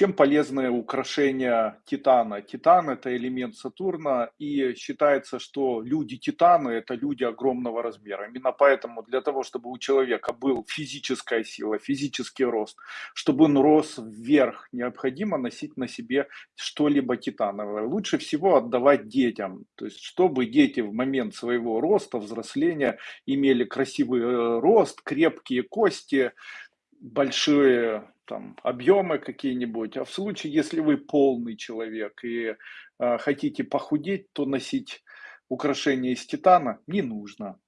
Чем полезны украшения титана? Титан- это элемент Сатурна, и считается, что люди-титаны- это люди огромного размера. Именно поэтому для того, чтобы у человека был физическая сила, физический рост, чтобы он рос вверх, необходимо носить на себе что-либо титановое. Лучше всего отдавать детям, то есть чтобы дети в момент своего роста, взросления имели красивый, э, рост, крепкие кости, большие там объемы какие-нибудь. А в случае, если вы полный человек и, э, хотите похудеть, то носить украшения из титана не нужно.